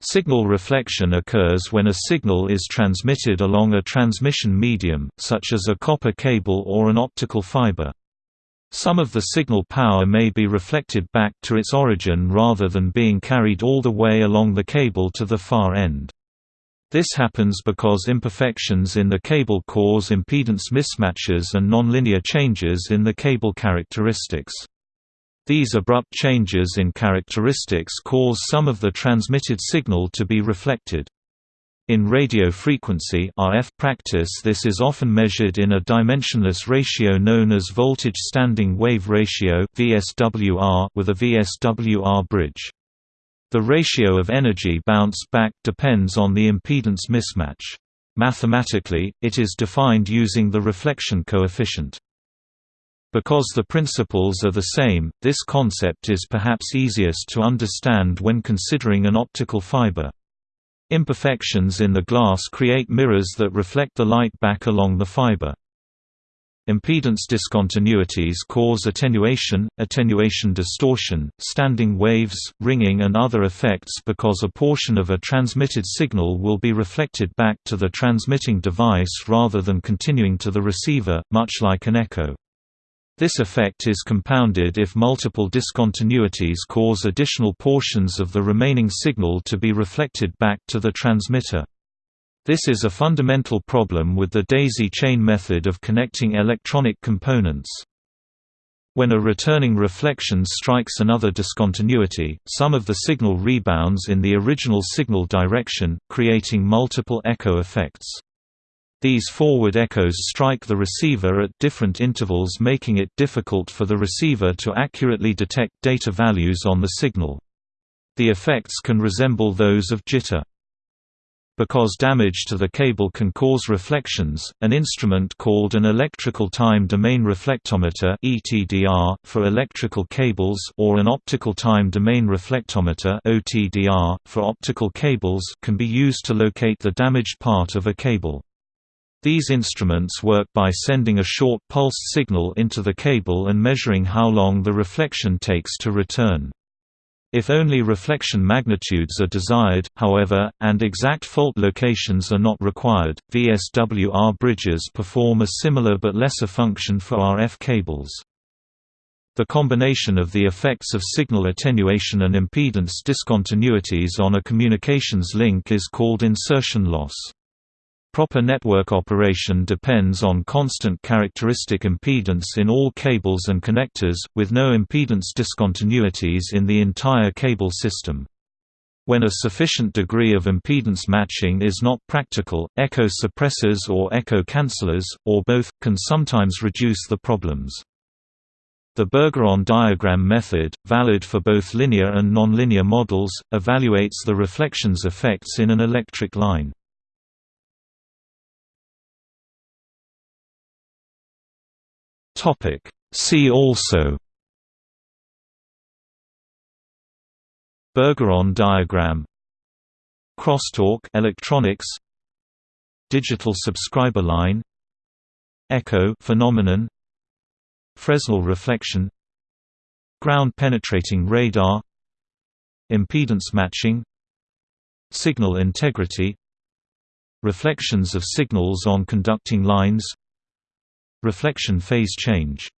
Signal reflection occurs when a signal is transmitted along a transmission medium, such as a copper cable or an optical fiber. Some of the signal power may be reflected back to its origin rather than being carried all the way along the cable to the far end. This happens because imperfections in the cable cause impedance mismatches and nonlinear changes in the cable characteristics. These abrupt changes in characteristics cause some of the transmitted signal to be reflected. In radio frequency RF practice this is often measured in a dimensionless ratio known as voltage standing wave ratio VSWR with a VSWR bridge. The ratio of energy bounce back depends on the impedance mismatch. Mathematically, it is defined using the reflection coefficient. Because the principles are the same, this concept is perhaps easiest to understand when considering an optical fiber. Imperfections in the glass create mirrors that reflect the light back along the fiber. Impedance discontinuities cause attenuation, attenuation distortion, standing waves, ringing and other effects because a portion of a transmitted signal will be reflected back to the transmitting device rather than continuing to the receiver, much like an echo. This effect is compounded if multiple discontinuities cause additional portions of the remaining signal to be reflected back to the transmitter. This is a fundamental problem with the daisy chain method of connecting electronic components. When a returning reflection strikes another discontinuity, some of the signal rebounds in the original signal direction, creating multiple echo effects. These forward echoes strike the receiver at different intervals making it difficult for the receiver to accurately detect data values on the signal. The effects can resemble those of jitter. Because damage to the cable can cause reflections, an instrument called an electrical time domain reflectometer (ETDR) for electrical cables or an optical time domain reflectometer (OTDR) for optical cables can be used to locate the damaged part of a cable. These instruments work by sending a short pulsed signal into the cable and measuring how long the reflection takes to return. If only reflection magnitudes are desired, however, and exact fault locations are not required, VSWR bridges perform a similar but lesser function for RF cables. The combination of the effects of signal attenuation and impedance discontinuities on a communications link is called insertion loss. Proper network operation depends on constant characteristic impedance in all cables and connectors, with no impedance discontinuities in the entire cable system. When a sufficient degree of impedance matching is not practical, echo suppressors or echo cancellers, or both, can sometimes reduce the problems. The Bergeron diagram method, valid for both linear and nonlinear models, evaluates the reflections effects in an electric line. Topic. See also. Bergeron diagram. Crosstalk electronics. Digital subscriber line. Echo phenomenon. Fresnel reflection. Ground penetrating radar. Impedance matching. Signal integrity. Reflections of signals on conducting lines Reflection phase change